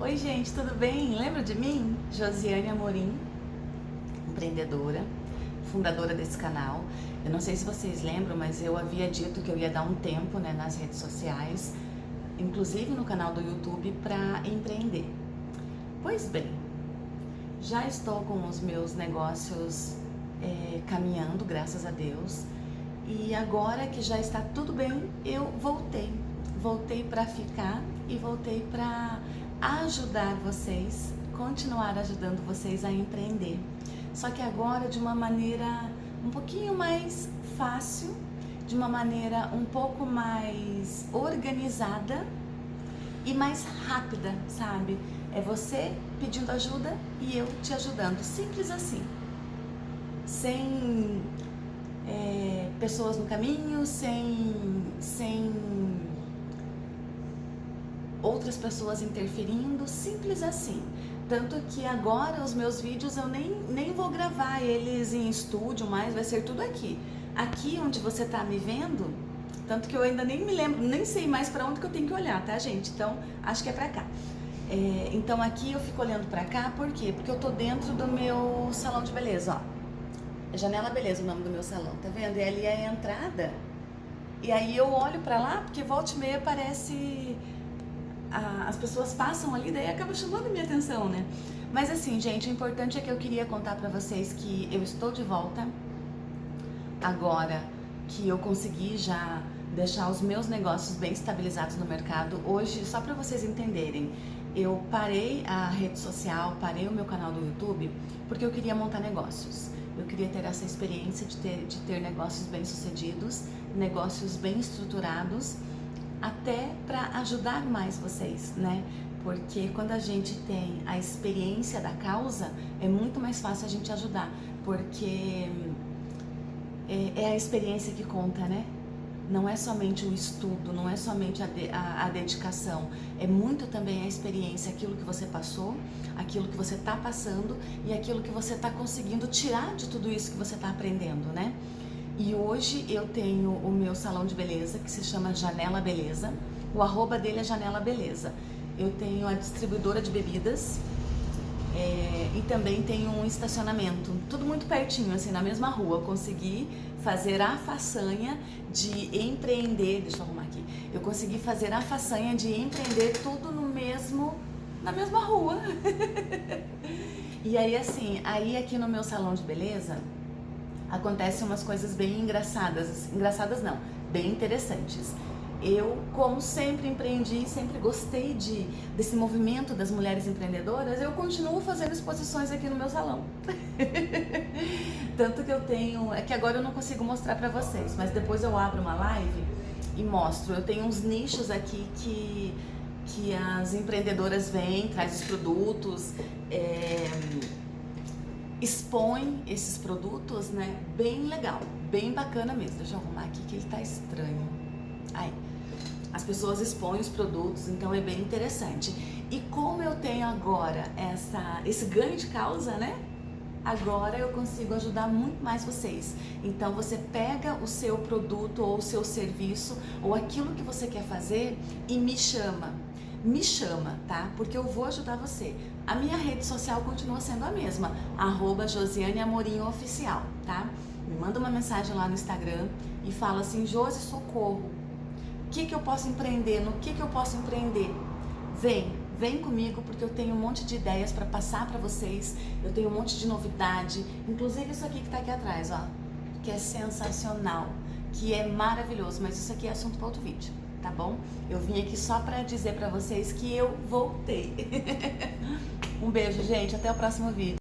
Oi gente, tudo bem? Lembra de mim? Josiane Amorim, empreendedora, fundadora desse canal. Eu não sei se vocês lembram, mas eu havia dito que eu ia dar um tempo né, nas redes sociais, inclusive no canal do YouTube, para empreender. Pois bem, já estou com os meus negócios é, caminhando, graças a Deus, e agora que já está tudo bem, eu voltei. Voltei para ficar e voltei para ajudar vocês, continuar ajudando vocês a empreender. Só que agora de uma maneira um pouquinho mais fácil, de uma maneira um pouco mais organizada e mais rápida, sabe? É você pedindo ajuda e eu te ajudando, simples assim. Sem é, pessoas no caminho, sem, sem outras pessoas interferindo, simples assim. Tanto que agora os meus vídeos eu nem, nem vou gravar eles em estúdio mais, vai ser tudo aqui. Aqui onde você tá me vendo, tanto que eu ainda nem me lembro, nem sei mais para onde que eu tenho que olhar, tá gente? Então, acho que é pra cá. É, então aqui eu fico olhando pra cá, por quê? Porque eu tô dentro do meu salão de beleza, ó. Janela Beleza o nome do meu salão, tá vendo? E ali é a entrada. E aí eu olho pra lá, porque volta e meia parece a, as pessoas passam ali, daí acaba chamando minha atenção, né? Mas assim, gente, o importante é que eu queria contar pra vocês que eu estou de volta agora que eu consegui já deixar os meus negócios bem estabilizados no mercado. Hoje, só para vocês entenderem, eu parei a rede social, parei o meu canal do YouTube, porque eu queria montar negócios. Eu queria ter essa experiência de ter, de ter negócios bem sucedidos, negócios bem estruturados até para ajudar mais vocês, né? Porque quando a gente tem a experiência da causa, é muito mais fácil a gente ajudar, porque é, é a experiência que conta, né? Não é somente o estudo, não é somente a, de, a, a, dedicação, é muito também a experiência, aquilo que você passou, aquilo que você está passando e aquilo que você está conseguindo tirar de tudo isso que você está aprendendo, né? E hoje eu tenho o meu salão de beleza, que se chama Janela Beleza. O arroba dele é Janela Beleza. Eu tenho a distribuidora de bebidas é, e também tenho um estacionamento. Tudo muito pertinho, assim, na mesma rua. Eu consegui fazer a façanha de empreender... Deixa eu arrumar aqui. Eu consegui fazer a façanha de empreender tudo no mesmo... Na mesma rua. e aí, assim, aí aqui no meu salão de beleza acontecem umas coisas bem engraçadas, engraçadas não, bem interessantes. Eu, como sempre empreendi, sempre gostei de, desse movimento das mulheres empreendedoras, eu continuo fazendo exposições aqui no meu salão. Tanto que eu tenho, é que agora eu não consigo mostrar pra vocês, mas depois eu abro uma live e mostro. Eu tenho uns nichos aqui que, que as empreendedoras vêm, traz os produtos, é, expõe esses produtos, né, bem legal, bem bacana mesmo. Deixa eu arrumar aqui que ele tá estranho. Aí, as pessoas expõem os produtos, então é bem interessante. E como eu tenho agora essa, esse ganho de causa, né, agora eu consigo ajudar muito mais vocês. Então você pega o seu produto ou o seu serviço ou aquilo que você quer fazer e me chama me chama, tá? Porque eu vou ajudar você. A minha rede social continua sendo a mesma, arroba Josiane Amorim Oficial, tá? Me manda uma mensagem lá no Instagram e fala assim, Josi, socorro. O que, que eu posso empreender? No que, que eu posso empreender? Vem, vem comigo porque eu tenho um monte de ideias para passar para vocês, eu tenho um monte de novidade, inclusive isso aqui que tá aqui atrás, ó, que é sensacional, que é maravilhoso, mas isso aqui é assunto para outro vídeo tá bom? Eu vim aqui só pra dizer pra vocês que eu voltei. um beijo, gente. Até o próximo vídeo.